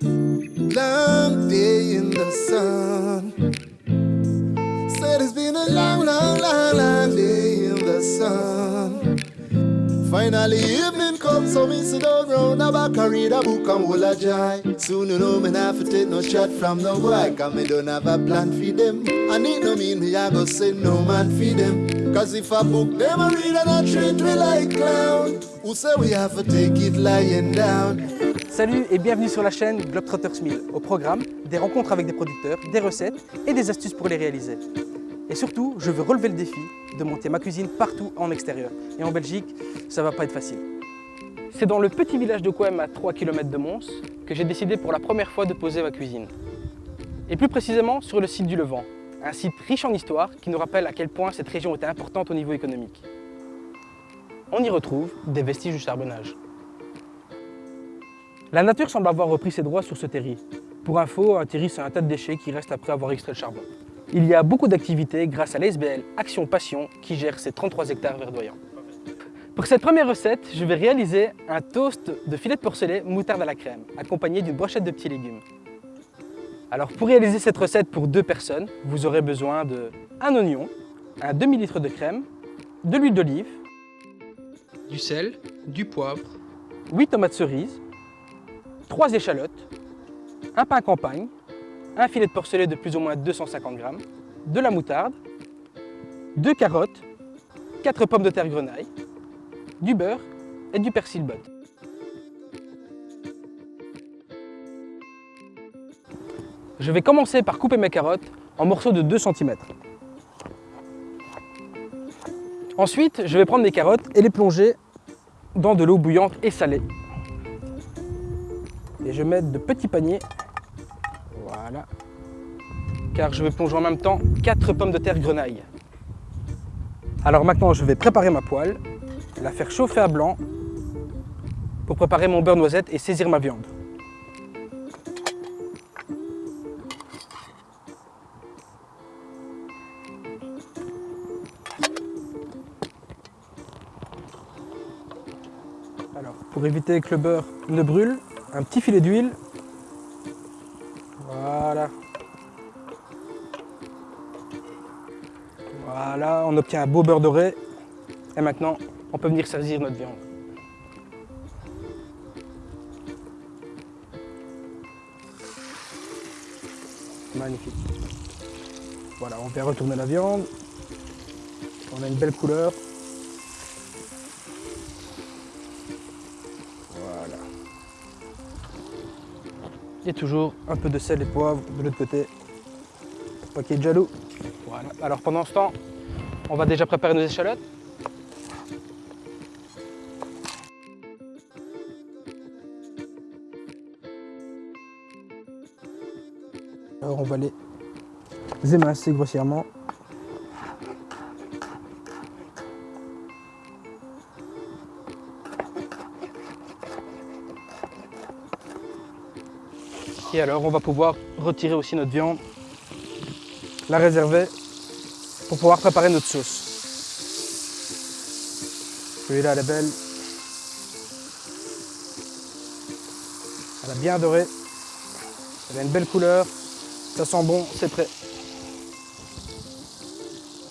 Long day in the sun. Said it's been a long, long, long, long day in the sun. Finally evening comes, so me sit down round the back and read a book and hold a joy. Soon you know me not to take no shot from no boy, cause me don't have a plan for them. And it no mean me I go say no man for them. Cause if a book them a read and I treat we like clown, who say we have to take it lying down? Salut et bienvenue sur la chaîne Globetrotters Mill. Au programme, des rencontres avec des producteurs, des recettes et des astuces pour les réaliser. Et surtout, je veux relever le défi de monter ma cuisine partout en extérieur. Et en Belgique, ça va pas être facile. C'est dans le petit village de Coem à 3 km de Mons que j'ai décidé pour la première fois de poser ma cuisine. Et plus précisément sur le site du Levant, un site riche en histoire qui nous rappelle à quel point cette région était importante au niveau économique. On y retrouve des vestiges du charbonnage. La nature semble avoir repris ses droits sur ce terri. Pour info, un terri c'est un tas de déchets qui restent après avoir extrait le charbon. Il y a beaucoup d'activités grâce à l'ASBL Action Passion qui gère ces 33 hectares verdoyants. Pour cette première recette, je vais réaliser un toast de filet de porcelet moutarde à la crème, accompagné d'une brochette de petits légumes. Alors pour réaliser cette recette pour deux personnes, vous aurez besoin de un oignon, un demi-litre de crème, de l'huile d'olive, du sel, du poivre, 8 tomates cerises, 3 échalotes, un pain campagne, un filet de porcelet de plus ou moins 250 grammes, de la moutarde, deux carottes, quatre pommes de terre grenaille, du beurre et du persil butte. Je vais commencer par couper mes carottes en morceaux de 2 cm. Ensuite, je vais prendre mes carottes et les plonger dans de l'eau bouillante et salée. Et je mettre de petits paniers voilà. Car je vais plonger en même temps 4 pommes de terre grenaille. Alors maintenant, je vais préparer ma poêle, la faire chauffer à blanc pour préparer mon beurre noisette et saisir ma viande. Alors, pour éviter que le beurre ne brûle, un petit filet d'huile voilà. Voilà, on obtient un beau beurre doré. Et maintenant, on peut venir saisir notre viande. Magnifique. Voilà, on vient retourner la viande. On a une belle couleur. Et toujours un peu de sel et de poivre de l'autre côté, pour pas qu'il y ait de jaloux. Voilà. Alors pendant ce temps, on va déjà préparer nos échalotes. Alors on va les émincer grossièrement. Et alors on va pouvoir retirer aussi notre viande, la réserver pour pouvoir préparer notre sauce. Celui-là elle est belle. Elle a bien doré. Elle a une belle couleur. Ça sent bon, c'est prêt.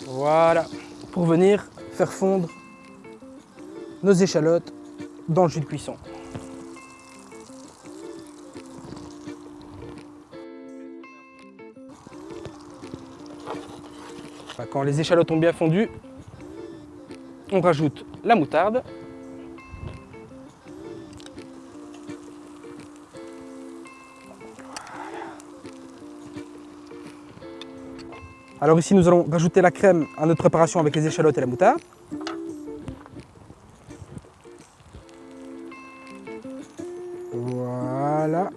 Voilà. Pour venir faire fondre nos échalotes dans le jus de cuisson. Quand les échalotes ont bien fondu, on rajoute la moutarde. Alors ici, nous allons rajouter la crème à notre préparation avec les échalotes et la moutarde. Voilà.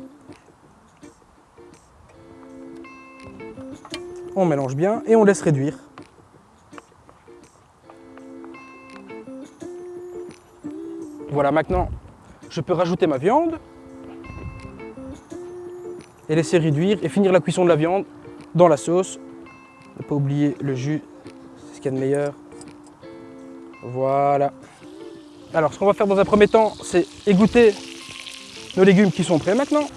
On mélange bien et on laisse réduire. Voilà, maintenant, je peux rajouter ma viande et laisser réduire et finir la cuisson de la viande dans la sauce. Ne pas oublier le jus, c'est ce qu'il y a de meilleur. Voilà. Alors, ce qu'on va faire dans un premier temps, c'est égoutter nos légumes qui sont prêts maintenant.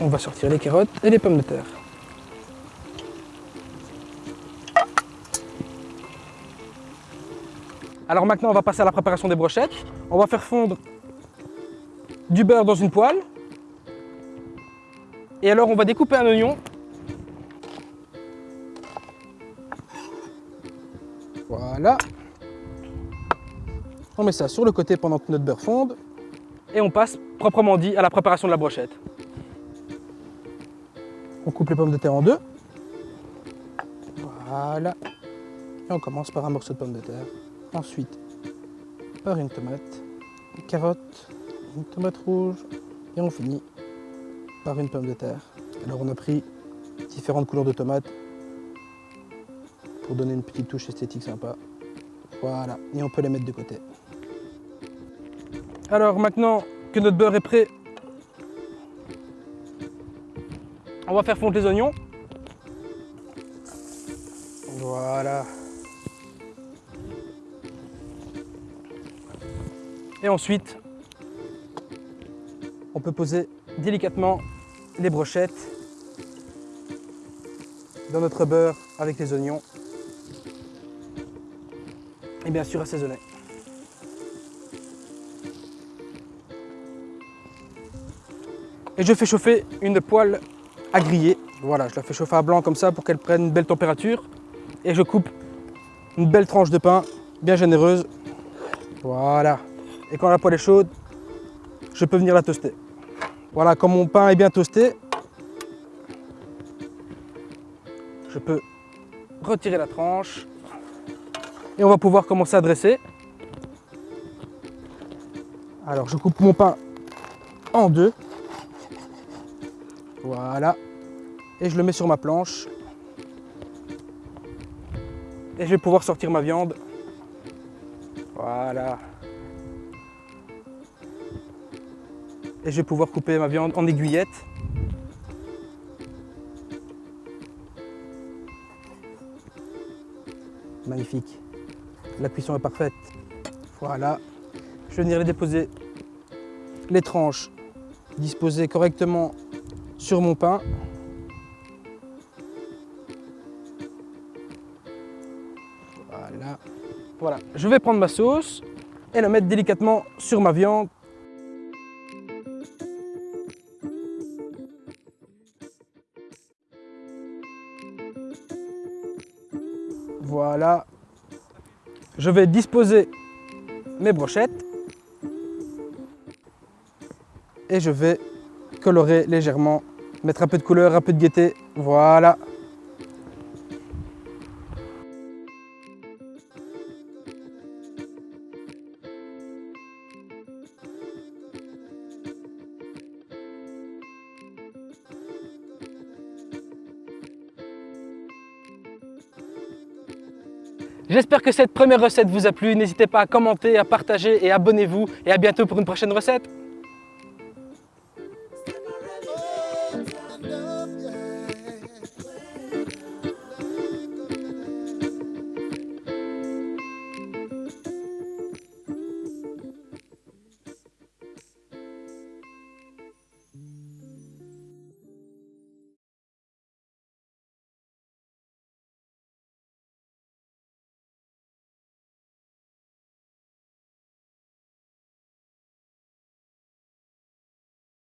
On va sortir les carottes et les pommes de terre. Alors maintenant, on va passer à la préparation des brochettes. On va faire fondre du beurre dans une poêle. Et alors, on va découper un oignon. Voilà. On met ça sur le côté pendant que notre beurre fonde. Et on passe, proprement dit, à la préparation de la brochette. On coupe les pommes de terre en deux. Voilà. Et on commence par un morceau de pomme de terre. Ensuite, par une tomate, une carotte, une tomate rouge. Et on finit par une pomme de terre. Alors on a pris différentes couleurs de tomates pour donner une petite touche esthétique sympa. Voilà, et on peut les mettre de côté. Alors maintenant que notre beurre est prêt, on va faire fondre les oignons. Voilà. Et ensuite, on peut poser délicatement les brochettes dans notre beurre avec les oignons. Et bien sûr assaisonner. Et je fais chauffer une poêle à griller. Voilà, je la fais chauffer à blanc comme ça pour qu'elle prenne une belle température. Et je coupe une belle tranche de pain, bien généreuse. Voilà. Et quand la poêle est chaude, je peux venir la toaster. Voilà, quand mon pain est bien toasté, je peux retirer la tranche et on va pouvoir commencer à dresser. Alors je coupe mon pain en deux. Voilà. Et je le mets sur ma planche. Et je vais pouvoir sortir ma viande. Voilà. Et je vais pouvoir couper ma viande en aiguillettes. Magnifique. La cuisson est parfaite. Voilà. Je vais venir déposer, les tranches disposées correctement sur mon pain. Voilà. Voilà. Je vais prendre ma sauce et la mettre délicatement sur ma viande. Je vais disposer mes brochettes et je vais colorer légèrement, mettre un peu de couleur, un peu de gaieté. Voilà. J'espère que cette première recette vous a plu. N'hésitez pas à commenter, à partager et abonnez-vous. Et à bientôt pour une prochaine recette.